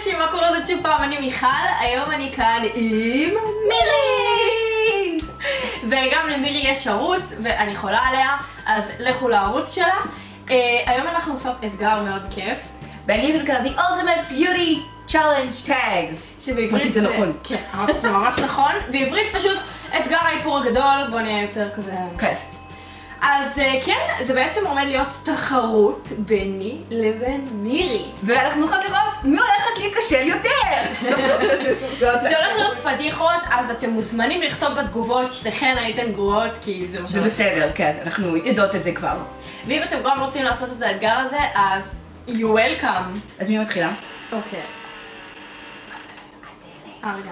אנשים, מה קורה זאת שוב פעם? אני מיכל, היום אני כאן עם מירי! וגם למירי יש ערוץ, ואני חולה עליה, אז לכו לערוץ שלה. אה, היום אנחנו עושות אתגר מאוד כיף. באנגלית זה נקרא The Ultimate Beauty Challenge Tag. שבעברית זה נכון. כן, אמרתי זה ממש נכון. בעברית פשוט אתגר האיפור הגדול, בוא נהיה יותר כזה... כן. אז אה, כן, זה בעצם עומד להיות תחרות ביני לבין מירי. ואנחנו הולכות לראות מי. זה הולך להיות פדיחות, אז אתם מוזמנים לכתוב בתגובות שתיכן הייתן גרועות, כי זה מה זה שהולך. בסדר, כן, אנחנו יודעות את זה כבר. ואם אתם גם רוצים לעשות את האתגר הזה, אז you welcome. אז מי מתחילה? אוקיי. אה, רגע.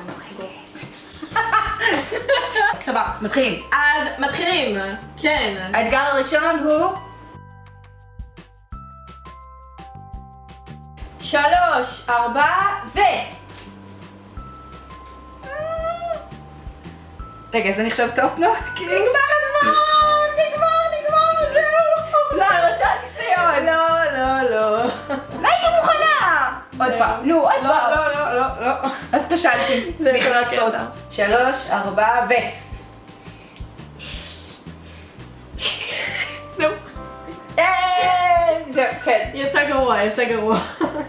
סבבה. מתחילים. אז מתחילים, כן. האתגר הראשון הוא... שלוש, ארבע, ו... רגע, זה נחשב top knot? נגמר הזמן! נגמר, נגמר, זהו! לא, אני רוצה ניסיון. לא, לא, לא. לא הייתי מוכנה. עוד פעם, נו, עוד לא, פעם. לא, לא, לא, לא. אז. זה לעשות. הקטע. שלוש, ארבע, ו... נו. אה, זהו, כן. יצא גרוע, יצא גרוע.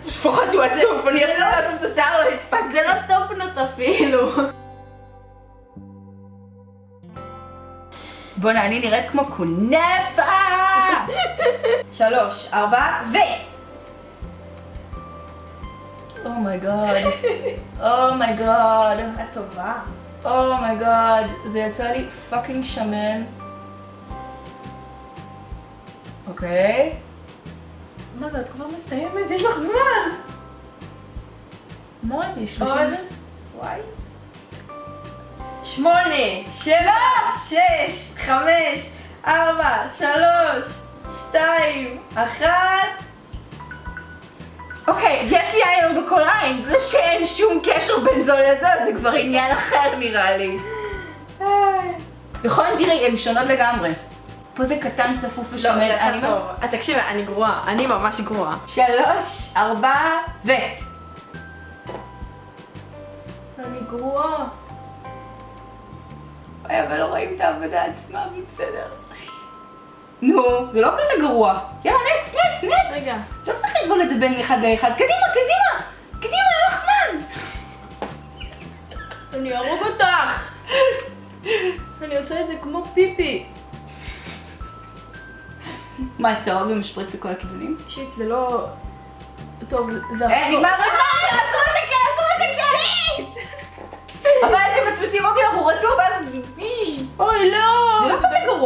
לפחות הוא אסוף, אני יכול לעשות את השיער לא הספקתי. זה לא top knot אפילו. בואנה, אני נראית כמו כונפה! שלוש, ארבע, ו... Oh my god. אומייגוד. את טובה. אומייגוד. זה יצא לי fucking שמן. אוקיי. מה זה, את כבר מסיימת? יש לך זמן. מה ראיתי? עוד. שלושים? וואי. שמונה, שבע, שש, חמש, ארבע, שלוש, שתיים, אחת. אוקיי, יש לי איילר בכל עין. זה שאין שום קשר בין זו לזו, זה כבר עניין אחר נראה לי. נכון, תראי, הן שונות לגמרי. פה זה קטן, צפוף לא, ושמן. זה אני יצא טוב. אה, תקשיבי, אני גרועה. אני ממש גרועה. שלוש, ארבע, ו... אני גרועה. אוי, אבל לא רואים את העבודה עצמה, בסדר. נו, זה לא כזה גרוע. יאללה, נקסט, נקסט, נקסט. רגע. לא צריך זה בין אחד לאחד. קדימה, קדימה! קדימה, אין לך זמן! אני אהרוג אותך! אני עושה את זה כמו פיפי. מה, צהוב ומשפריץ לכל הכיוונים? שיט, זה לא... טוב, זה... אה, נגמר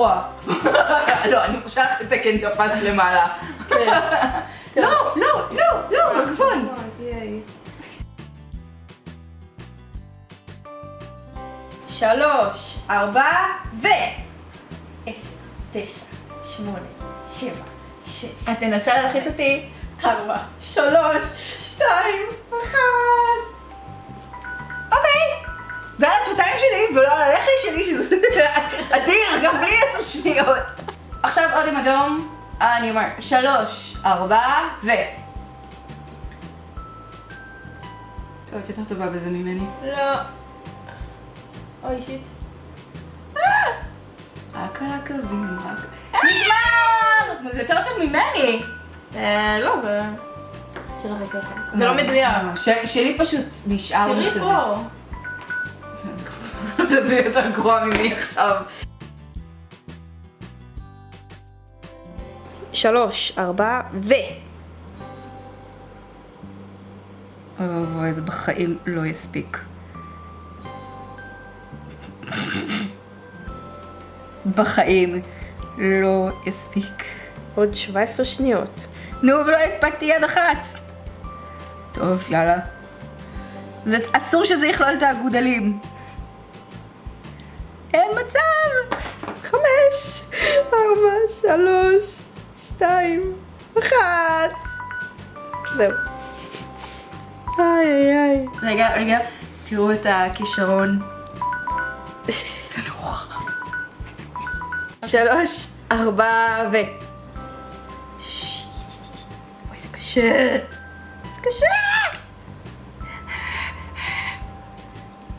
לא. לא, אני מרשה לך לתקן את הפס למעלה. כן. לא, לא, לא, לא, בגבול. שלוש, ארבע, ו... עשר, תשע, שמונה, שבע, שש, את תנסה להלחיץ אותי. ארבע, שלוש, שתיים, אחת. אדום, אה, אני אומר שלוש, ארבע, ו... טוב, את יותר טובה בזה ממני. לא. אוי, שיט. רק על הקווים, רק... נגמר! זה יותר טוב ממני. אה, לא, זה... זה לא מדויק. שלי פשוט נשאר תראי מסביב. פה. זה יותר גרוע ממני עכשיו. שלוש, ארבע, ו... אוי ואבוי, זה בחיים לא יספיק. בחיים לא יספיק. עוד 17 שניות. נו, ולא הספקתי יד אחת. טוב, יאללה. זה אסור שזה יכלול את האגודלים. אין מצב! חמש, ארבע, שלוש, שתיים, אחת. זהו. איי איי איי. רגע, רגע, תראו את הכישרון. שלוש, ארבע ו... אוי, זה קשה. קשה!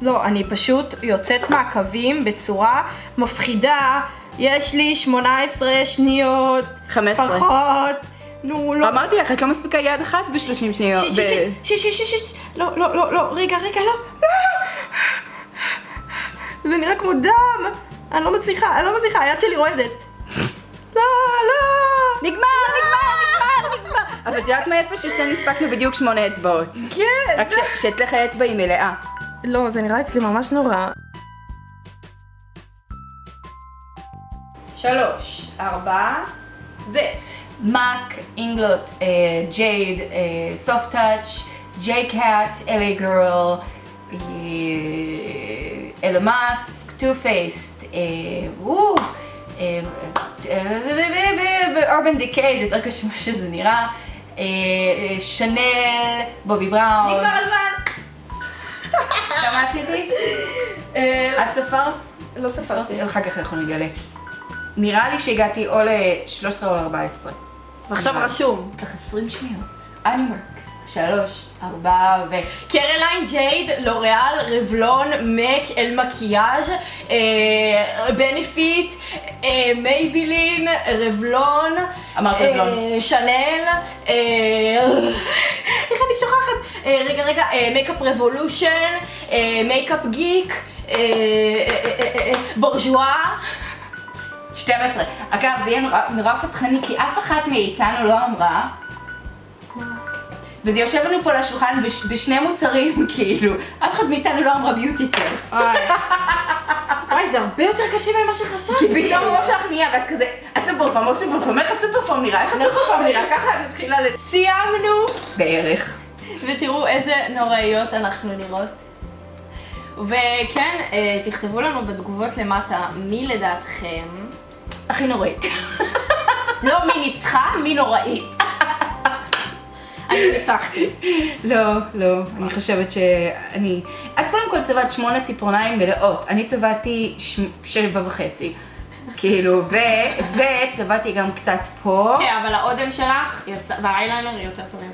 לא, אני פשוט יוצאת מהקווים בצורה מפחידה. יש לי 18 שניות. 15. פחות. נו, לא. אמרתי לך, את לא מספיקה יד אחת ב-30 שניות. שיט, שיט, שיט, שיט, שיט. לא, לא, לא, לא, רגע, רגע, לא. לא. זה נראה כמו דם. אני לא מצליחה, אני לא מצליחה, היד שלי רועדת. לא, לא. נגמר, נגמר, נגמר, נגמר. אבל את יודעת מאיפה ששתינו הספקנו בדיוק שמונה אצבעות. כן. רק ש- שאצלך האצבע היא מלאה. לא, זה נראה אצלי ממש נורא. שלוש, ארבע, ו... MAC, Inglot, אה, Jade, אה, Soft Touch, J.Cat, LA Girl, אלה מאסק, Too Faced, Urban Decay, זה יותר קשה ממה שזה נראה, אה, אה, Chanel, Bobbi Brown. נגמר הזמן! כמה עשיתי? אה, את ספרת? לא ספרתי. אחר כך אנחנו נגלה. נראה לי שהגעתי או ל-13 או ל-14. ועכשיו רשום. ככה 20 שניות. On your marks. שלוש, ארבע ו... Careline, Jade, L'Oréal, Revlon, MAC, Il Makiage, אה, Benefit, אה, Maybelline, Revlon, אמרת אה, Revlon. Chanel, איך אני שוכחת? רגע, רגע, Makeup Revolution, Makeup Geek, אה, Bourjois. 12. אגב, זה יהיה נורא, נורא פדיחני, כי אף אחת מאיתנו לא אמרה, וזה יושב לנו פה על השולחן בש, בשני מוצרים, כאילו, אף אחד מאיתנו לא אמרה Beauty Care. וואי, זה הרבה יותר קשה ממה שחשבתי. כי פתאום הראש שלך נהיה, ואת כזה, הסופר פארם, הסופר פארם, איך הסופר פארם נראה, איך הסופר פארם נראה, ככה את מתחילה ל... סיימנו! בערך. ותראו איזה נוראיות אנחנו נראות. וכן, אה, תכתבו לנו בתגובות למטה מי לדעתכם, הכי נוראית. לא מי ניצחה, מי נוראי. אני ניצחתי. לא, לא, אני חושבת שאני... את קודם כל צבעת שמונה ציפורניים מלאות, אני צבעתי. שבע וחצי. כאילו, ו... וצבעתי גם קצת פה. כן, אבל האודם שלך והאייליינר יותר טובים.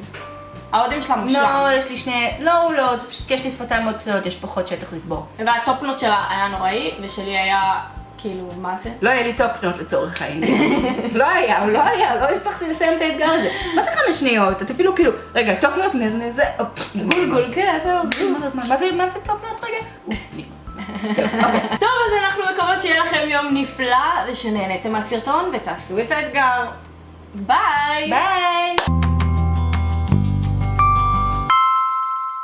האודם שלה מושלם. לא, יש לי שני... לא, לא, זה פשוט יש לי שפתיים מאוד קטנות, יש פחות שטח לצבור. והטופנוט שלה היה נוראי, ושלי היה כאילו, מה זה? לא היה לי טופנות לצורך העניין. לא היה, לא היה, לא הצלחתי לסיים את האתגר הזה. מה זה חמש שניות? את אפילו כאילו, רגע, טופנות מזה, גולגול, כן, טוב. מה זה- טופנות רגע? אופס. טוב, אז אנחנו מקוות שיהיה לכם יום נפלא, ושנהנתם מהסרטון ותעשו את האתגר. ביי! ביי!